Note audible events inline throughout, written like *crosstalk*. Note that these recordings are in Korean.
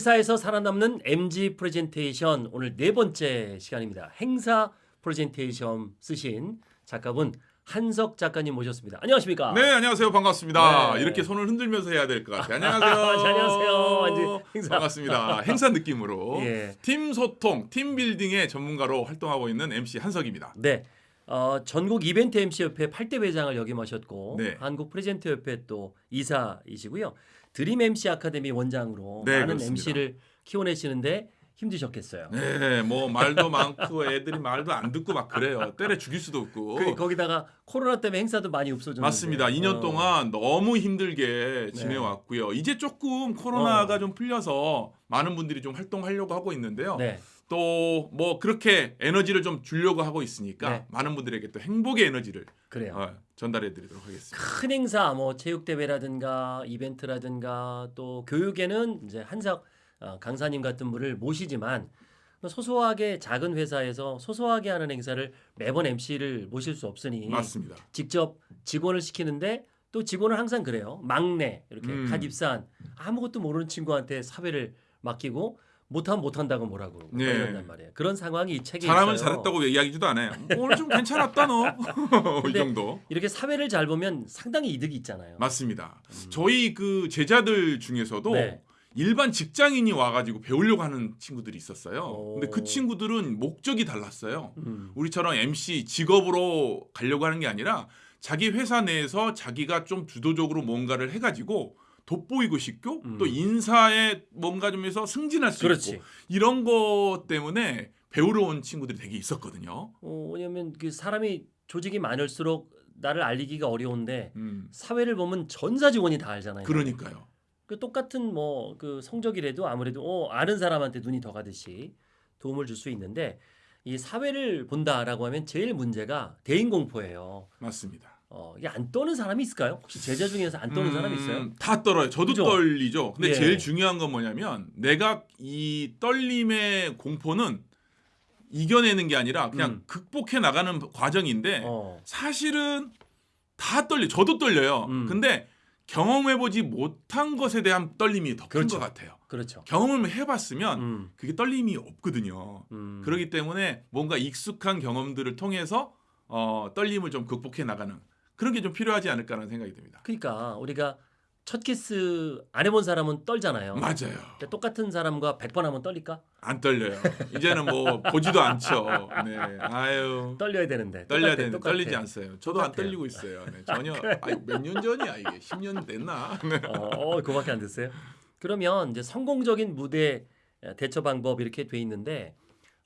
회사에서 살아남는 MC 프레젠테이션 오늘 네 번째 시간입니다. 행사 프레젠테이션 쓰신 작가분 한석 작가님 모셨습니다. 안녕하십니까? 네, 안녕하세요. 반갑습니다. 네. 이렇게 손을 흔들면서 해야 될 것 같아요. 안녕하세요. *laughs* 안녕하세요. 행사. 반갑습니다. 행사 느낌으로 *laughs* 예. 팀 소통, team building의 전문가로 활동하고 있는 MC 한석입니다. 네. 어, 전국 이벤트 MC 협회 8대 회장을 역임하셨고 네. 한국 프레젠터 협회 또 이사이시고요. 드림 MC 아카데미 원장으로 네, 많은 그렇습니다. MC를 키워내시는데 힘드셨겠어요. 네, 뭐 말도 많고 애들이 말도 안 듣고 막 그래요. 때려 죽일 수도 없고. 그, 거기다가 코로나 때문에 행사도 많이 없어졌는데 맞습니다. 2년 어. 동안 너무 힘들게 지내왔고요. 이제 조금 코로나가 어. 좀 풀려서 많은 분들이 좀 활동하려고 하고 있는데요. 네. 또 뭐 그렇게 에너지를 좀 주려고 하고 있으니까 네. 많은 분들에게 또 행복의 에너지를 그래요. 어, 전달해 드리도록 하겠습니다. 큰 행사 뭐 체육 대회라든가 이벤트라든가 또 교육에는 이제 한석 어, 강사님 같은 분을 모시지만 소소하게 작은 회사에서 소소하게 하는 행사를 매번 MC를 모실 수 없으니 맞습니다. 직접 직원을 시키는데 또 직원은 항상 그래요. 막내 이렇게 음. 갓 입사한 아무것도 모르는 친구한테 사회를 맡기고 못하면 못한다고 뭐라고 네. 이런단 말이에요. 그런 상황이 이 책에 잘하면 있어요. 잘했다고 안 해요. *laughs* 오늘 좀 괜찮았다 너. *laughs* 이 정도. 이렇게 사회를 잘 보면 상당히 이득이 있잖아요. 맞습니다. 저희 그 제자들 중에서도 음. 네. 일반 직장인이 와가지고 배우려고 하는 친구들이 있었어요. 오. 근데 그 친구들은 목적이 달랐어요. 음. 우리처럼 MC 직업으로 가려고 하는 게 아니라 자기 회사 내에서 자기가 좀 주도적으로 뭔가를 해가지고 돋보이고 싶고 음. 또 인사에 뭔가 좀 해서 승진할 수 그렇지. 있고 이런 것 때문에 배우러 온 친구들이 되게 있었거든요. 어, 왜냐면 그 사람이 조직이 많을수록 나를 알리기가 어려운데 음, 사회를 보면 전사 직원이 다 알잖아요. 그러니까요. 그 똑같은 뭐 그 성적이라도 아무래도 어, 아는 사람한테 눈이 더 가듯이 도움을 줄 수 있는데 이 사회를 본다라고 하면 제일 문제가 대인 공포예요. 맞습니다. 어, 이게 안 떠는 사람이 있을까요? 혹시 제자 중에서 안 떠는 음, 사람이 있어요? 다 떨어요. 저도 그죠? 떨리죠. 근데 예. 제일 중요한 건 뭐냐면 내가 이 떨림의 공포는 이겨내는 게 아니라 그냥 음. 극복해 나가는 과정인데 어. 사실은 다 떨려. 저도 떨려요. 음. 근데 경험해보지 못한 것에 대한 떨림이 더큰 그렇죠. 것 같아요. 그렇죠. 경험을 해봤으면 음. 그게 떨림이 없거든요. 음. 그렇기 때문에 뭔가 익숙한 경험들을 통해서 어, 떨림을 좀 극복해 나가는 그런 게 좀 필요하지 않을까라는 생각이 듭니다. 그러니까 우리가 첫 키스 안 해본 사람은 떨잖아요. 맞아요. 똑같은 사람과 100번 하면 떨릴까? 안 떨려요. 이제는 뭐 보지도 않죠. 네. 아유. 떨려야 되는데. 떨려야 되는데. 떨리지 않어요. 저도 안 똑같아요. 떨리고 있어요. 네, *laughs* 전혀. 몇 년 전이야 이게? 10년 됐나? 네. 어, 어, 그거밖에 안 됐어요. 그러면 이제 성공적인 무대 대처 방법 이렇게 돼 있는데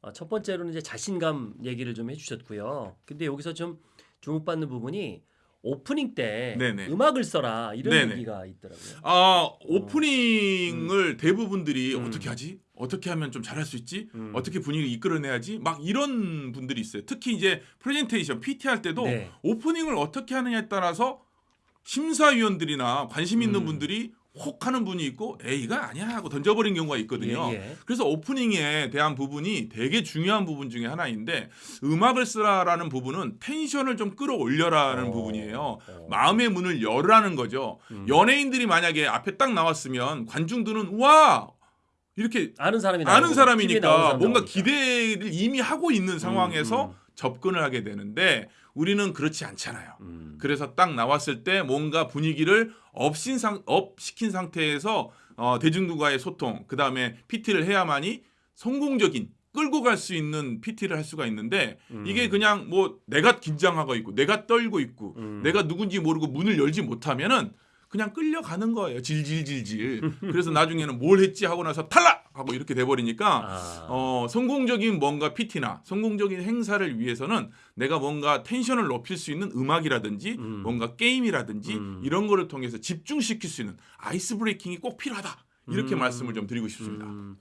어, 첫 번째로는 이제 자신감 얘기를 좀 해주셨고요. 근데 여기서 좀 주목받는 부분이 오프닝 때 네네. 음악을 써라 이런 네네. 얘기가 있더라고요. 아 오프닝을 대부분들이 음. 어떻게 하지? 어떻게 하면 좀 잘할 수 있지? 음. 어떻게 분위기 이끌어내야지? 막 이런 분들이 있어요. 특히 이제 프레젠테이션 PT 할 때도 네. 오프닝을 어떻게 하느냐에 따라서 심사위원들이나 관심 있는 음. 분들이 혹 하는 분이 있고 에이 이거 아니야 하고 던져버린 경우가 있거든요. 예, 예. 그래서 오프닝에 대한 부분이 되게 중요한 부분 중에 하나인데 음악을 쓰라라는 부분은 tension을 좀 끌어올려라는 어, 부분이에요. 어. 마음의 문을 열라는 거죠. 음. 연예인들이 만약에 앞에 딱 나왔으면 관중들은 와 이렇게 아는 사람이 아는 사람이니까 사람 뭔가 나오니까. 기대를 이미 하고 있는 상황에서 음. 접근을 하게 되는데 우리는 그렇지 않잖아요. 음. 그래서 딱 나왔을 때 뭔가 분위기를 up신 상, up 시킨 상태에서 어, 대중들과의 소통, 그 다음에 PT를 해야만이 성공적인 끌고 갈 수 있는 PT를 할 수가 있는데 음. 이게 그냥 뭐 내가 긴장하고 있고 내가 떨고 있고 음. 내가 누군지 모르고 문을 열지 못하면은 그냥 끌려가는 거예요. 질질질질. 그래서 나중에는 뭘 했지 하고 나서 탈락 하고 이렇게 돼버리니까 아. 어, 성공적인 뭔가 PT나 성공적인 행사를 위해서는 내가 뭔가 텐션을 높일 수 있는 음악이라든지 음. 뭔가 게임이라든지 음. 이런 거를 통해서 집중시킬 수 있는 아이스 브레이킹이 꼭 필요하다. 이렇게 음. 말씀을 좀 드리고 싶습니다. 음,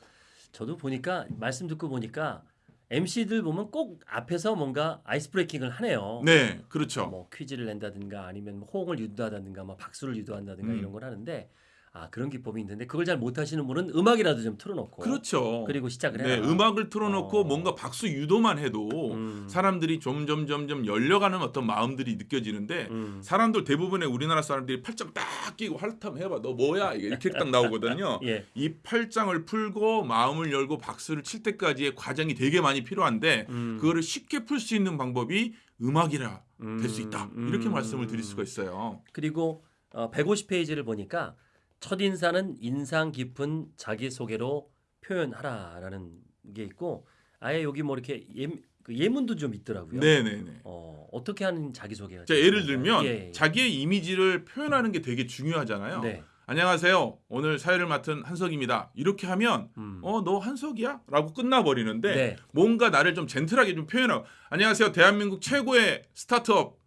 저도 보니까 말씀 듣고 보니까 MC들 보면 꼭 앞에서 뭔가 ice breaking을 하네요. 네, 그렇죠. 뭐 퀴즈를 낸다든가 아니면 뭐 호응을 유도하다든가 뭐 박수를 유도한다든가 음. 이런 걸 하는데 아 그런 기법이 있는데 그걸 잘 못하시는 분은 음악이라도 좀 틀어놓고 그렇죠. 그리고 시작을 네, 해라. 음악을 틀어놓고 어. 뭔가 박수 유도만 해도 음. 사람들이 점점 점점 열려가는 어떤 마음들이 느껴지는데 음. 사람들 대부분의 우리나라 사람들이 팔짱 딱 끼고 할 테면 해봐 너 뭐야 이렇게 딱 나오거든요. *laughs* 예. 이 팔짱을 풀고 마음을 열고 박수를 칠 때까지의 과정이 되게 많이 필요한데 음. 그거를 쉽게 풀 수 있는 방법이 음악이라 될 수 있다 음. 이렇게 음. 말씀을 드릴 수가 있어요. 그리고 어, 150페이지를 보니까 첫 인사는 인상 깊은 자기 소개로 표현하라라는 게 있고 아예 여기 뭐 이렇게 예, 그 예문도 좀 있더라고요. 네네네. 어, 어떻게 하는 자기 소개가? 자 예를 들면 예, 예. 자기의 이미지를 표현하는 게 되게 중요하잖아요. 네. 안녕하세요. 오늘 사회를 맡은 한석입니다. 이렇게 하면 음. 어너 한석이야? 라고 끝나버리는데 네. 뭔가 나를 좀 젠틀하게 좀 표현하고 안녕하세요. 대한민국 최고의 스타트업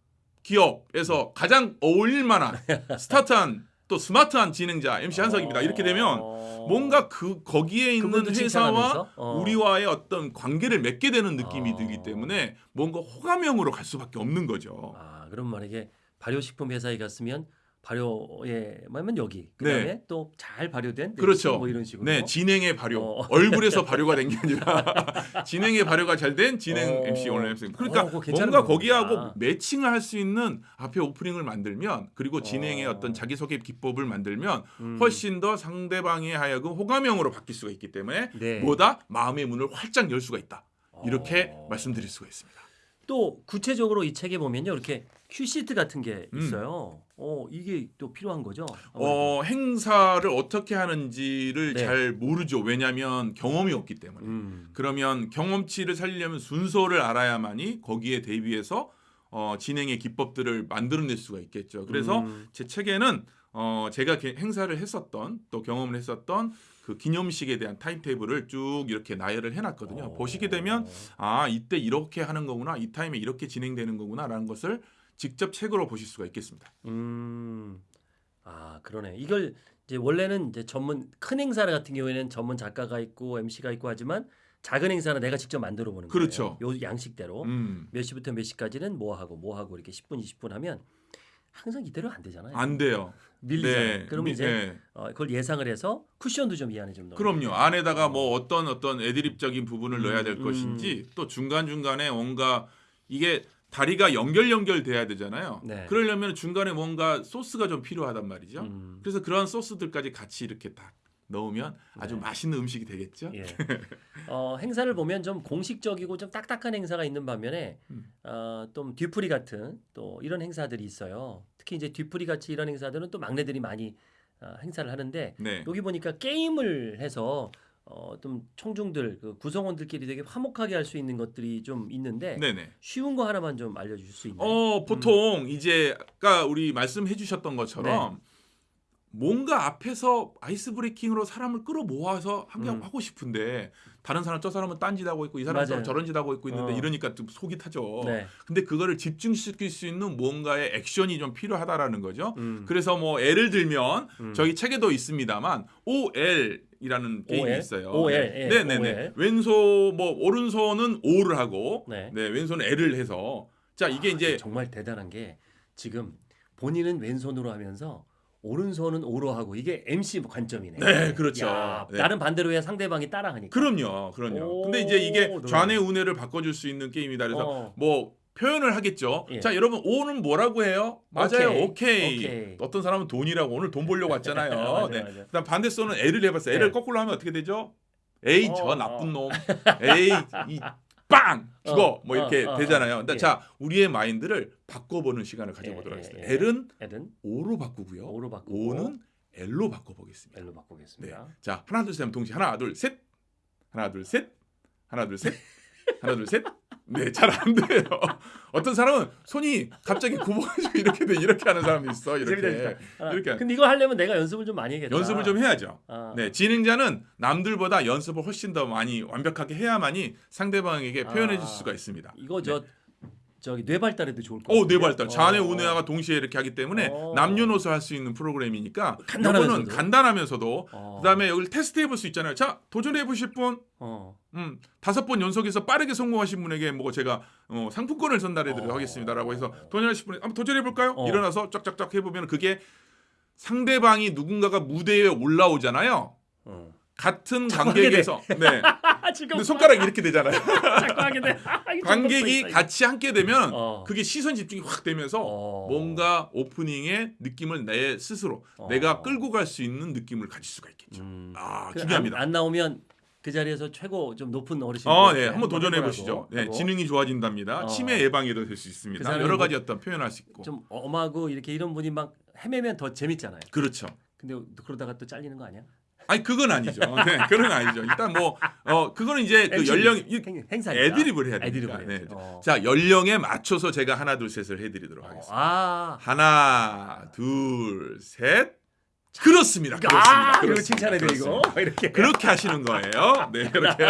기업에서 가장 어울릴 만한 *laughs* 스타트한 또 스마트한 진행자 MC 한석입니다. 이렇게 되면 어. 뭔가 그 거기에 있는 회사와? 어. 우리와의 어떤 관계를 맺게 되는 느낌이 어. 들기 때문에 뭔가 호감형으로 갈 수밖에 없는 거죠. 아 그럼 만약에 발효식품 회사에 갔으면 발효에 하면 여기 그다음에 네. 또잘 발효된 그렇죠. 뭐 이런 식으로 네, 진행의 발효. 어. 얼굴에서 발효가 된 게 *laughs* 아니라 *laughs* 진행의 발효가 잘 된 진행 어. MC 오늘 MC. 그러니까 어, 뭔가. 거기하고 매칭을 할 수 있는 앞에 오프닝을 만들면 그리고 진행의 어. 어. 떤 자기소개 기법을 만들면 음. 훨씬 더 상대방에 하여금 호감형으로 바뀔 수가 있기 때문에 네. 뭐다 마음의 문을 활짝 열 수가 있다. 이렇게 어. 말씀드릴 수가 있습니다. 또 구체적으로 이 책에 보면요 이렇게 큐시트 같은 게 음. 있어요. 어 이게 또 필요한 거죠. 아무래도. 어, 행사를 어떻게 하는지를 네. 잘 모르죠. 왜냐하면 경험이 없기 때문에. 음. 그러면 경험치를 살리려면 순서를 알아야만이 거기에 대비해서 어, 진행의 기법들을 만들어낼 수가 있겠죠. 그래서 음. 제 책에는 어, 제가 게- 행사를 했었던 또 경험을 했었던 그 기념식에 대한 타임테이블을 쭉 이렇게 나열을 해놨거든요. 어. 보시게 되면 아 이때 이렇게 하는 거구나, 이 타임에 이렇게 진행되는 거구나라는 것을 직접 책으로 보실 수가 있겠습니다. 음. 아 그러네. 이걸 이제 원래는 이제 전문 큰 행사 같은 경우에는 전문 작가가 있고 MC가 있고 하지만 작은 행사는 내가 직접 만들어 보는 그렇죠. 거예요. 요 양식대로 음, 몇 시부터 몇 시까지는 뭐 하고 뭐 하고 이렇게 10분 20분 하면 항상 이대로 안 되잖아요. 안 돼요. 밀리잖아요. 그러면 미- 이제 네. 어, 그걸 예상을 해서 쿠션도 좀 이 안에 좀 넣어. 그럼요. 안에다가 뭐 어떤 어떤 애드립적인 부분을 음, 넣어야 될 음. 것인지 또 중간 중간에 뭔가 이게 다리가 연결 연결돼야 되잖아요. 네. 그러려면 중간에 뭔가 소스가 좀 필요하단 말이죠. 음. 그래서 그런 소스들까지 같이 이렇게 딱 넣으면 아주 네. 맛있는 음식이 되겠죠. 예. 어, 행사를 보면 좀 공식적이고 좀 딱딱한 행사가 있는 반면에 음. 어, 좀 뒤풀이 같은 또 이런 행사들이 있어요. 특히 이제 뒤풀이 같이 이런 행사들은 또 막내들이 많이 어, 행사를 하는데 네. 여기 보니까 게임을 해서 어, 좀 청중들 그 구성원들끼리 되게 화목하게 할 수 있는 것들이 좀 있는데 네네. 쉬운 거 하나만 좀 알려주실 수 있나요? 어 보통 이제 아까 우리 말씀해 주셨던 것처럼 네. 뭔가 앞에서 아이스 브레이킹으로 사람을 끌어 모아서 한개 음. 하고 싶은데 다른 사람 저 사람은 딴 짓 하고 있고 이 사람은 맞아요. 저런 짓 하고 있고 있는데 어. 이러니까 좀 속이 타죠. 네. 근데 그거를 집중시킬 수 있는 뭔가의 액션이 좀 필요하다라는 거죠. 음. 그래서 뭐 예를 들면 음. 저희 책에도 있습니다만 OL이라는 게임이 OL? 있어요. OL, 네, 예, 네, 네, 네. OL. 왼손 뭐 오른손은 O를 하고 네. 네, 왼손은 L을 해서 자 이게 아, 이제 정말 대단한 게 지금 본인은 왼손으로 하면서 오른손은 오로 하고 이게 MC 관점이네. 네, 그렇죠. 야, 네. 나는 반대로 해야 상대방이 따라하니까. 그럼요, 그럼요. 오, 근데 이제 이게. 좌뇌 우뇌를 바꿔줄 수 있는 게임이다. 그래서 어. 뭐 표현을 하겠죠. 예. 자, 여러분 오는 뭐라고 해요? 맞아요, 오케이. 오케이. 오케이. 어떤 사람은 돈이라고 오늘 돈 벌려고 왔잖아요. *laughs* 맞아, 네. 맞아. 그다음 반대 손은 L을 해봤어요. L을 네. 거꾸로 하면 어떻게 되죠? 에이 어, 저 어. 나쁜 놈. 에이 이 빵 죽어 어, 뭐 이렇게 어, 어, 되잖아요. 어. 근데 예. 자 우리의 마인드를 바꿔보는 시간을 가져보도록 예, 하겠습니다. 예, 예. L은 L은 O로 바꾸고요. 오로 바꾸고 O는 L로 바꿔보겠습니다. L로 네. 바꾸겠습니다. 자 하나 둘셋 하면 동시에 하나 둘 셋. 하나 둘 셋. 하나 둘 셋. 하나 둘 셋. 네, 잘 안 돼요. 어떤 사람은 손이 갑자기 굽어가지고 *laughs* 이렇게 돼 이렇게 하는 사람이 있어 이렇게 재밌다. 아, 이렇게 근데 이거 하려면 내가 연습을 좀 많이 해야겠다. 연습을 좀 해야죠. 아, 네, 진행자는 남들보다 연습을 훨씬 더 많이 완벽하게 해야만이 상대방에게 표현해 줄 아, 수가 있습니다. 이거 저 저기 뇌 발달에도 좋을 것 오, 같아요. 네 발달. 자네 운해가 동시에 이렇게 하기 때문에 어. 남녀노소 할 수 있는 프로그램이니까 간단하면서도. 간단하면서도 어. 그다음에 여기 테스트 해볼 수 있잖아요. 자, 도전해 보실 분, 어. 음, 다섯 번 연속해서 빠르게 성공하신 분에게 뭐 제가 어, 상품권을 전달해 드리도록 어. 하겠습니다라고 해서 도전하실 분 한번 도전해 볼까요? 어. 일어나서 쫙쫙쫙 해 보면 그게 상대방이 누군가가 무대에 올라오잖아요. 어. 같은 관객에서 네. 아, 근데 손가락이 이렇게 되잖아요. *laughs* 돼. 아, 관객이 같이 함께 되면 어. 그게 시선 집중이 확 되면서 어. 뭔가 오프닝의 느낌을 내 스스로 어. 내가 끌고 갈 수 있는 느낌을 가질 수가 있겠죠. 음. 아그 중요합니다. 안, 안 나오면 그 자리에서 최고 좀 높은 어르신. 어, 네, 한번 도전해 보시죠. 네, 지능이 좋아진답니다. 어. 치매 예방에도 될수그 있습니다. 사람이 여러 뭐- 가지 어떤 표현할 수 있고. 좀 엄하고 이렇게 이런 분이 막 헤매면 더 재밌잖아요. 그렇죠. 근데 그러다가 또 잘리는 거 아니야? 아니 그건 아니죠. 네, 그건 아니죠. 일단 뭐어 그거는 이제 그 연령 행, 행사 애드립을 해야 애드립을 되니까. 네. 어. 자 연령에 맞춰서 제가 하나 둘 셋을 해드리도록 하겠습니다. 아, 하나 둘 셋. 그렇습니다. 그렇습니다. 아, 그렇습니다. 칭찬해 드 이거 그렇습니다. 이렇게 그렇게 하시는 거예요. 네, 그렇게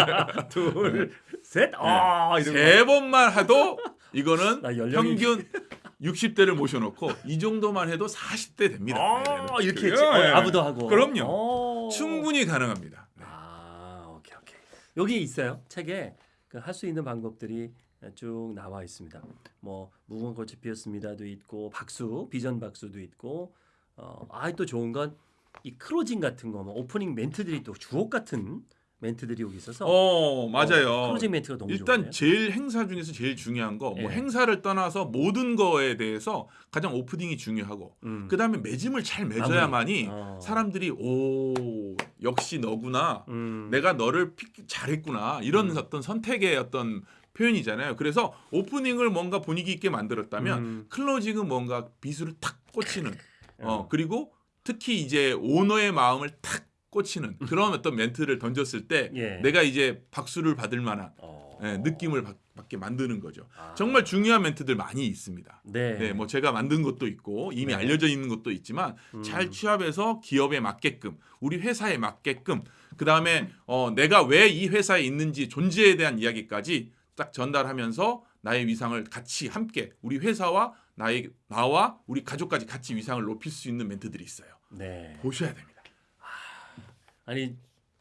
둘, 셋, 아, 거. 세 번만 해도 이거는 평균 60대를 모셔놓고 이 정도만 해도 40대 됩니다. 아, 네, 이렇게 네. 했지. 어, 네. 아부도 하고. 그럼요. 어. 충분히 가능합니다. 네. 아, 오케이 오케이. 여기 있어요. 책에 그 할 수 있는 방법들이 쭉 나와 있습니다. 뭐 무궁화 꽃이 피었습니다도 있고 박수, 비전 박수도 있고 어, 아 또 좋은 건 이 클로징 같은 거, 뭐 오프닝 멘트들이 또 주옥 같은 멘트들이 여기 있어서 어 맞아요. 클로징 멘트가 너무 일단 좋은데요? 제일 행사 중에서 제일 중요한 거 뭐 예. 행사를 떠나서 모든 거에 대해서 가장 오프닝이 중요하고 음. 그 다음에 맺음을 잘 맺어야만이 어. 사람들이 오 역시 너구나 음. 내가 너를 pick 잘했구나 이런 음. 어떤 선택의 어떤 표현이잖아요. 그래서 오프닝을 뭔가 분위기 있게 만들었다면 음. 클로징은 뭔가 비수를 탁 꽂히는 어 *laughs* 어. 그리고 특히 이제 오너의 마음을 탁 꽂히는 그런 어떤 멘트를 던졌을 때 *laughs* 예. 내가 이제 박수를 받을 만한 어. 예, 느낌을 받, 받게 만드는 거죠. 아. 정말 중요한 멘트들 많이 있습니다. 네. 네, 뭐 제가 만든 것도 있고 이미 네. 알려져 있는 것도 있지만 음. 잘 취합해서 기업에 맞게끔 우리 회사에 맞게끔 그 다음에 어, 내가 왜 이 회사에 있는지 존재에 대한 이야기까지 딱 전달하면서 나의 위상을 같이 함께 우리 회사와 나의 나와 우리 가족까지 같이 위상을 높일 수 있는 멘트들이 있어요. 네. 보셔야 됩니다. 아니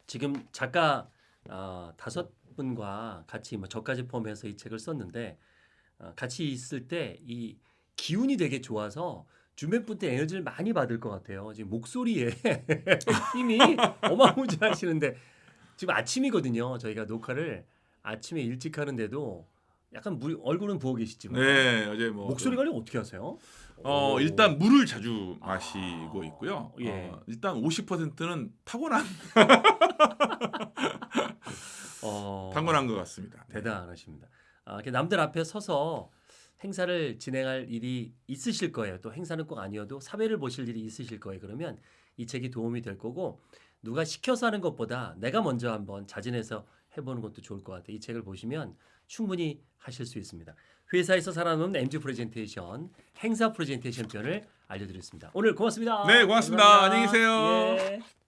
지금 작가 아, 다섯 분과 같이 뭐 저까지 포함해서 이 책을 썼는데 어, 같이 있을 때 이 기운이 되게 좋아서 주변 분들 에너지를 많이 받을 것 같아요. 지금 목소리에 *laughs* 힘이 어마무지하시는데 지금 아침이거든요. 저희가 녹화를 아침에 일찍 하는데도 약간 물, 얼굴은 부어 계시지만 네, 어제 뭐 목소리 관리 어떻게 하세요? 어 오. 일단 물을 자주 마시고 있고요. 예. 어, 일단 50%는 타고난 *laughs* 어, 타고난 것 같습니다. 네. 대단하십니다. 아, 남들 앞에 서서 행사를 진행할 일이 있으실 거예요. 또 행사는 꼭 아니어도 사회를 보실 일이 있으실 거예요. 그러면 이 책이 도움이 될 거고 누가 시켜서 하는 것보다 내가 먼저 한번 자진해서 해보는 것도 좋을 것 같아요. 이 책을 보시면 충분히 하실 수 있습니다. 회사에서 살아남는 MZ 프레젠테이션, 행사 프레젠테이션 편을 알려드렸습니다. 오늘 고맙습니다. 네, 고맙습니다. 감사합니다. 안녕히 계세요. 예.